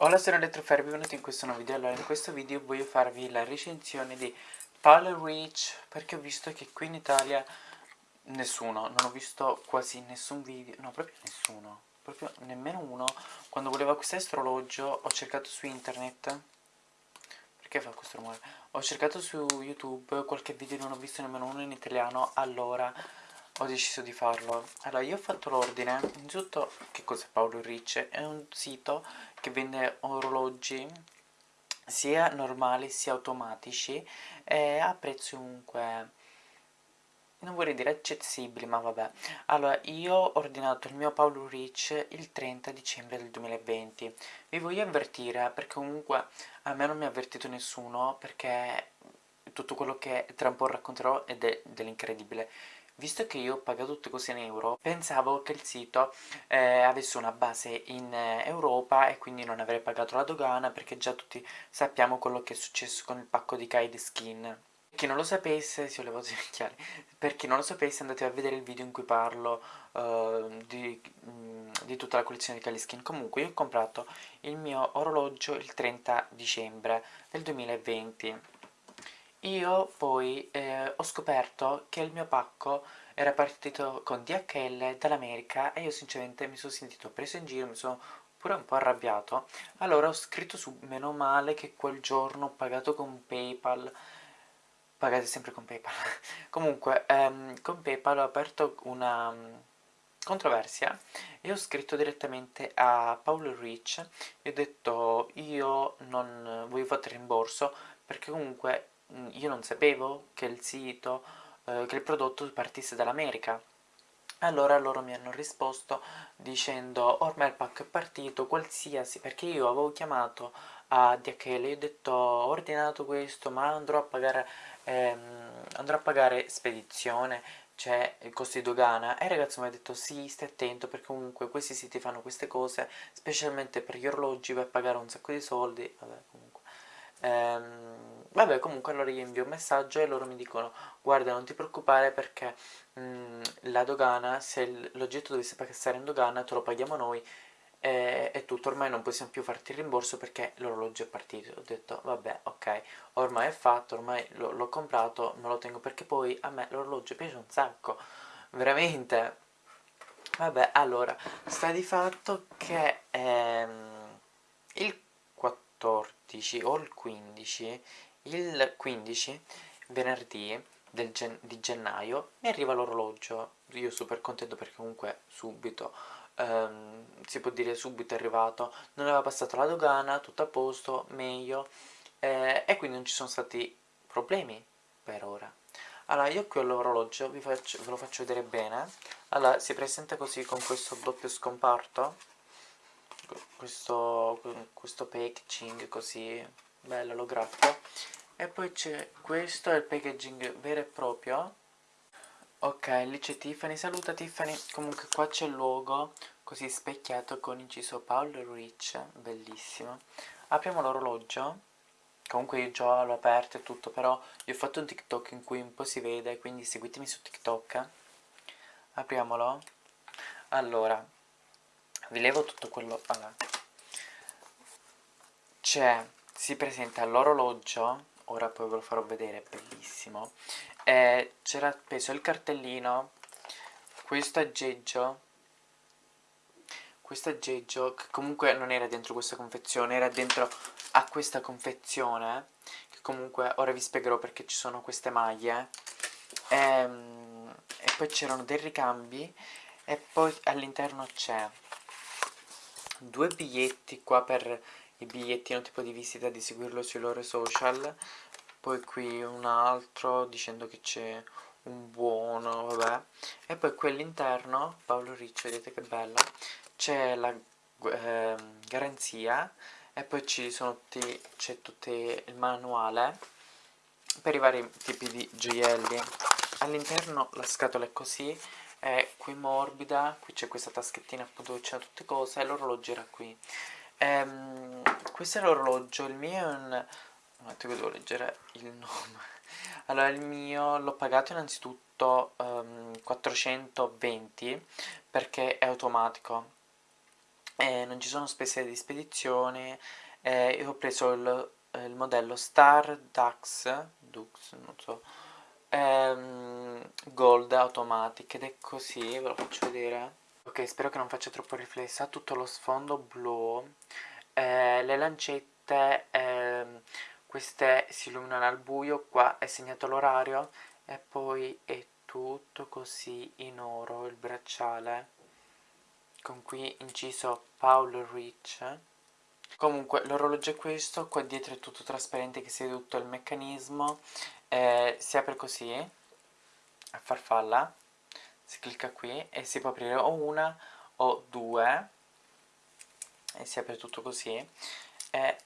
Hola sono Elettrofere, benvenuti in questo nuovo video. Allora in questo video voglio farvi la recensione di Paolo Reach perché ho visto che qui in Italia nessuno, non ho visto quasi nessun video, no proprio nessuno, proprio nemmeno uno. Quando volevo acquistare questo orologio ho cercato su internet, perché fa questo rumore? Ho cercato su YouTube qualche video non ho visto nemmeno uno in italiano, allora ho deciso di farlo. Allora io ho fatto l'ordine. Innanzitutto che cos'è Paolo Ricci? è un sito che vende orologi sia normali sia automatici e a prezzi comunque non vorrei dire accessibili ma vabbè. Allora io ho ordinato il mio Paolo Rich il 30 dicembre del 2020 vi voglio avvertire perché comunque a me non mi ha avvertito nessuno perché tutto quello che tra un po' racconterò è de dell'incredibile Visto che io ho pagato tutte cose in euro, pensavo che il sito eh, avesse una base in eh, Europa e quindi non avrei pagato la dogana perché già tutti sappiamo quello che è successo con il pacco di Kaid Skin. Per chi non lo sapesse, levato i occhiali, per chi non lo sapesse andate a vedere il video in cui parlo uh, di, mm, di, tutta la collezione di Kylie Skin. Comunque io ho comprato il mio orologio il 30 dicembre del 2020 io poi eh, ho scoperto che il mio pacco era partito con DHL dall'America e io sinceramente mi sono sentito preso in giro, mi sono pure un po' arrabbiato. Allora ho scritto su meno male che quel giorno ho pagato con Paypal, pagate sempre con Paypal. Comunque, ehm, con Paypal ho aperto una um, controversia e ho scritto direttamente a Paolo Rich e ho detto io non voglio fare rimborso perché comunque io non sapevo che il sito, eh, che il prodotto partisse dall'America. Allora loro mi hanno risposto dicendo ormai il pacco è partito, qualsiasi, perché io avevo chiamato a DHL e ho detto ho ordinato questo ma andrò a pagare, ehm, andrò a pagare spedizione, cioè costi dogana e il ragazzo mi ha detto sì stai attento perché comunque questi siti fanno queste cose specialmente per gli orologi a pagare un sacco di soldi, vabbè comunque. Ehm, vabbè comunque allora io invio un messaggio e loro mi dicono guarda non ti preoccupare perché mh, mm, la dogana se l'oggetto dovesse passare in dogana te lo paghiamo noi e, e tutto. Ormai non possiamo più farti il rimborso perché l'orologio è partito. Ho detto vabbè ok ormai è fatto ormai l'ho comprato me lo tengo perché poi a me l'orologio piace un sacco veramente. Vabbè allora sta di fatto che ehm, il 14 o il 15 il 15 venerdì gen di gennaio mi arriva l'orologio. Io super contento perché comunque subito ehm, si può dire subito è arrivato. Non aveva passato la dogana tutto a posto meglio. Eh, e quindi non ci sono stati problemi per ora. Allora io qui ho l'orologio ve lo faccio vedere bene. Allora si presenta così con questo doppio scomparto. Questo, questo packaging così bello olografico e poi c'è questo è il packaging vero e proprio. Ok lì c'è Tiffany. Saluta Tiffany. Comunque qua c'è il logo così specchiato con inciso Paolo Rich bellissimo. Apriamo l'orologio. Comunque io già l'ho aperto e tutto però io ho fatto un tiktok in cui un po' si vede quindi seguitemi su tiktok. Apriamolo. Allora vi levo tutto quello allora. c'è si presenta l'orologio ora poi ve lo farò vedere bellissimo. C'era appeso il cartellino questo aggeggio questo aggeggio che comunque non era dentro questa confezione era dentro a questa confezione che comunque ora vi spiegherò perché ci sono queste maglie. Ehm, e poi c'erano dei ricambi e poi all'interno c'è due biglietti qua per i bigliettino tipo di visita di seguirlo sui loro social. Poi qui un altro dicendo che c'è un buono vabbè. E poi qui all'interno Paolo Riccio vedete che bella c'è la eh, garanzia e poi c'è tutto il manuale per i vari tipi di gioielli. All'interno la scatola è così è qui morbida, qui c'è questa taschettina appunto dove c'è tutte cose e l'orologio era qui. Ehm, questo è l'orologio, il mio è un... un attimo devo leggere il nome. Allora il mio l'ho pagato innanzitutto um, ehm, 420 perché è automatico. eh, non ci sono spese di spedizione e ho preso il, il modello Star Dux, Dux non so, ehm, Gold Automatic ed è così, ve lo faccio vedere. Ok, spero che non faccia troppo riflessa, tutto lo sfondo blu, eh, le lancette, eh, queste si illuminano al buio, qua è segnato l'orario e poi è tutto così in oro il bracciale con qui inciso Paul Rich. Comunque l'orologio è questo qua dietro è tutto trasparente che si vede tutto il meccanismo eh, si apre così a farfalla si clicca qui e si può aprire o una o due e si apre tutto così. E,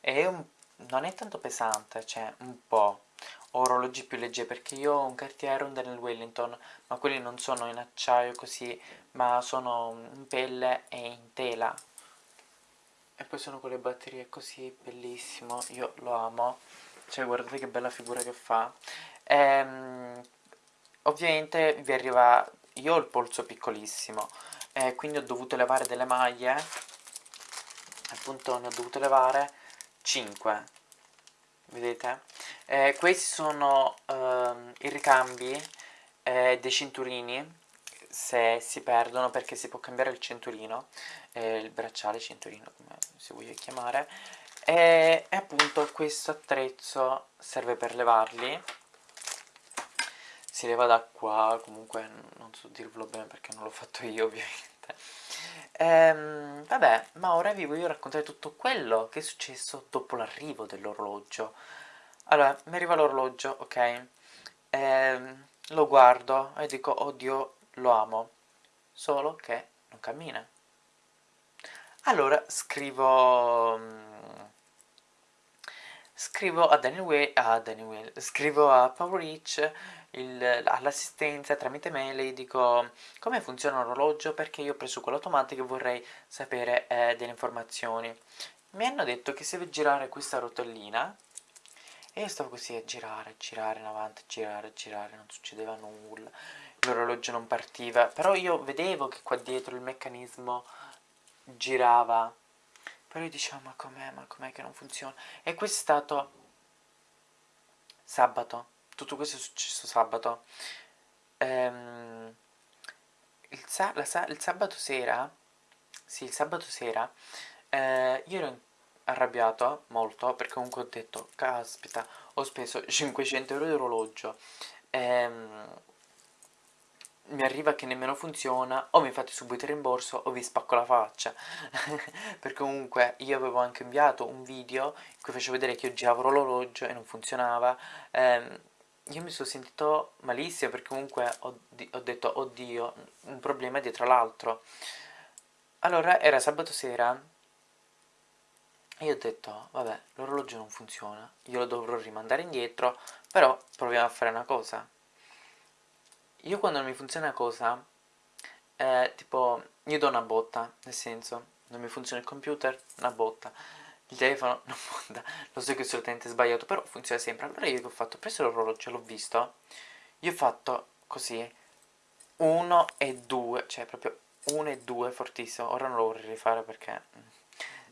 è un, non è tanto pesante cioè un po' orologi più leggeri perché io ho un Cartier un Daniel Wellington ma quelli non sono in acciaio così ma sono in pelle e in tela. E poi sono con le batterie così bellissimo io lo amo. Cioè guardate che bella figura che fa. Ehm, ovviamente vi arriva io ho il polso piccolissimo eh, quindi ho dovuto levare delle maglie appunto ne ho dovute levare 5 vedete? Eh, questi sono ehm, i ricambi eh, dei cinturini se si perdono perché si può cambiare il cinturino il bracciale cinturino come si voglia chiamare e, e appunto questo attrezzo serve per levarli si leva da qua comunque non so dirvelo bene perché non l'ho fatto io ovviamente. Ehm, vabbè ma ora vi voglio raccontare tutto quello che è successo dopo l'arrivo dell'orologio. Allora mi arriva l'orologio ok? Ehm, lo guardo e dico oddio lo amo solo che non cammina. Allora scrivo mm, scrivo a Daniel a Daniel scrivo a Power Rich all'assistenza tramite mail e dico come funziona l'orologio perché io ho preso quello automatico e vorrei sapere eh, delle informazioni. Mi hanno detto che si deve girare questa rotellina e io stavo così a girare, girare in avanti, girare, girare, non succedeva nulla l'orologio non partiva però io vedevo che qua dietro il meccanismo girava però io dicevo ma com'è, ma com'è che non funziona? E questo è stato sabato. Tutto questo è successo sabato. Ehm, il, sa sa il, sabato sera sì il sabato sera eh, io ero arrabbiato molto perché comunque ho detto caspita ho speso 500 euro di orologio. Ehm, mi arriva che nemmeno funziona o mi fate subito il rimborso o vi spacco la faccia. Perché comunque io avevo anche inviato un video in cui facevo vedere che io giravo l'orologio e non funzionava. Ehm, io mi sono sentito malissimo perché comunque ho, ho detto oddio un problema dietro l'altro allora era sabato sera e io ho detto vabbè l'orologio non funziona io lo dovrò rimandare indietro però proviamo a fare una cosa io quando non mi funziona cosa, eh, tipo, io do una botta, nel senso, non mi funziona il computer, una botta, il telefono, una botta, lo so che è assolutamente sbagliato, però funziona sempre. Allora io che ho fatto? Ho preso l'orologio, l'ho visto, io ho fatto così, uno e due, cioè proprio uno e due, fortissimo, ora non lo vorrei rifare perché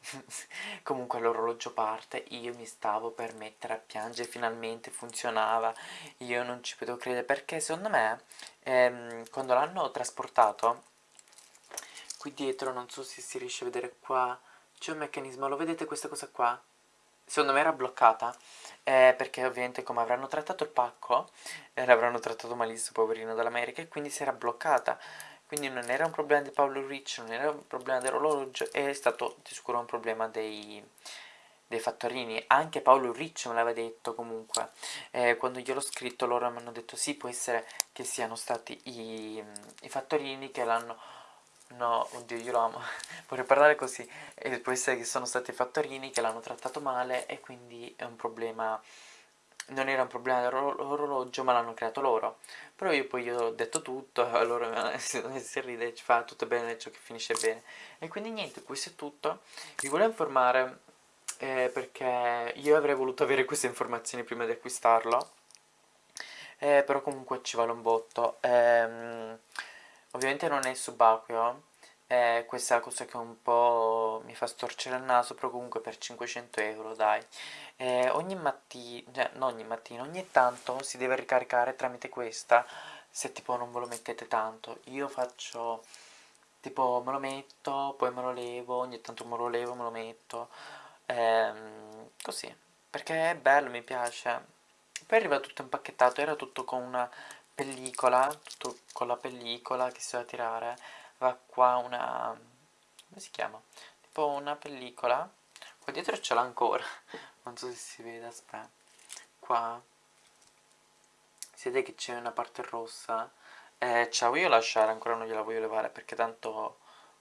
comunque l'orologio parte io mi stavo per mettere a piangere finalmente funzionava io non ci potevo credere perché secondo me ehm, quando l'hanno trasportato qui dietro non so se si riesce a vedere qua c'è un meccanismo lo vedete questa cosa qua? Secondo me era bloccata eh, perché ovviamente come avranno trattato il pacco eh, l'avranno trattato malissimo poverino dall'America e quindi si era bloccata quindi non era un problema di Paolo Rich, non era un problema dell'orologio, è stato di sicuro un problema dei, dei fattorini, anche Paolo Rich me l'aveva detto comunque, eh, quando gliel'ho scritto loro mi hanno detto sì, può essere che siano stati i, i fattorini che l'hanno, no, oddio io lo amo, vorrei parlare così, eh, può essere che sono stati i fattorini che l'hanno trattato male e quindi è un problema non era un problema dell'orologio ma l'hanno creato loro. Però io poi gli ho detto tutto loro si ride ci fa tutto bene ciò che finisce bene. E quindi niente questo è tutto. Vi volevo informare eh, perché io avrei voluto avere queste informazioni prima di acquistarlo eh, però comunque ci vale un botto. Ehm, ovviamente non è subacqueo eh, questa cosa che un po' mi fa storcere il naso, però comunque per 500 euro, dai. Eh, ogni mattina, cioè non ogni mattina, ogni tanto si deve ricaricare tramite questa, se tipo non ve lo mettete tanto. Io faccio, tipo me lo metto, poi me lo levo, ogni tanto me lo levo, me lo metto, ehm, così, perché è bello, mi piace. Poi arriva tutto impacchettato, era tutto con una pellicola, tutto con la pellicola che si doveva tirare, va qua una... come si chiama? Tipo una pellicola, qua dietro ce l'ha ancora, non so se si vede, aspetta, qua, si vede che c'è una parte rossa, eh, ce la voglio lasciare, ancora non gliela voglio levare perché tanto,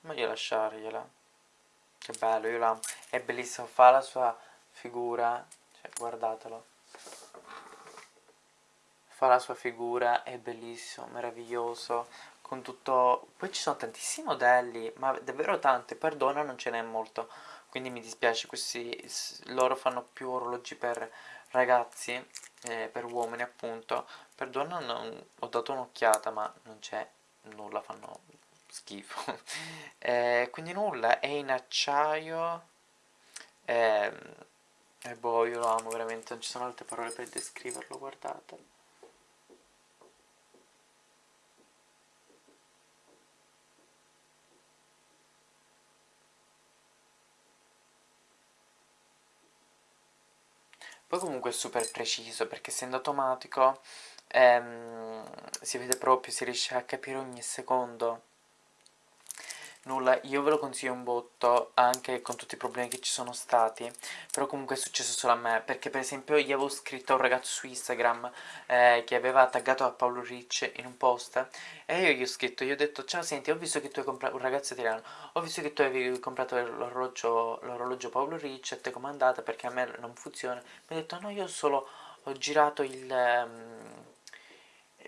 meglio lasciargliela, che bello, io l'amo, è bellissimo, fa la sua figura, cioè guardatelo, fa la sua figura, è bellissimo, meraviglioso, con tutto... Poi ci sono tantissimi modelli, ma davvero tanti, perdona non ce n'è molto, quindi mi dispiace, questi loro fanno più orologi per ragazzi, eh, per uomini appunto, per donna non, ho dato un'occhiata ma non c'è nulla, fanno schifo. eh, quindi nulla, è in acciaio, eh, e boh, io lo amo veramente, non ci sono altre parole per descriverlo, guardate. Poi comunque è super preciso perché essendo automatico ehm, si vede proprio, si riesce a capire ogni secondo Nulla, io ve lo consiglio un botto anche con tutti i problemi che ci sono stati Però comunque è successo solo a me Perché per esempio io avevo scritto a un ragazzo su Instagram eh, Che aveva taggato a Paolo Ricci in un post E io gli ho scritto, gli ho detto Ciao senti, ho visto che tu hai comprato, un ragazzo italiano Ho visto che tu avevi comprato l'orologio Paolo Ricci E te com'è andata perché a me non funziona. Mi ha detto no, io solo ho girato il, um,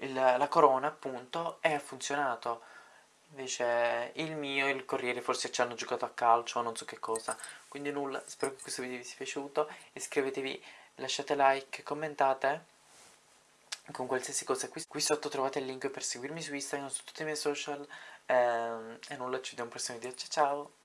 il, la corona appunto E ha funzionato Invece il mio e il Corriere forse ci hanno giocato a calcio o non so che cosa. Quindi nulla, spero che questo video vi sia piaciuto. Iscrivetevi, lasciate like, commentate con qualsiasi cosa. Qui, qui sotto trovate il link per seguirmi su Instagram, su tutti i miei social. Ehm, e nulla, ci vediamo al prossimo video. Ciao ciao!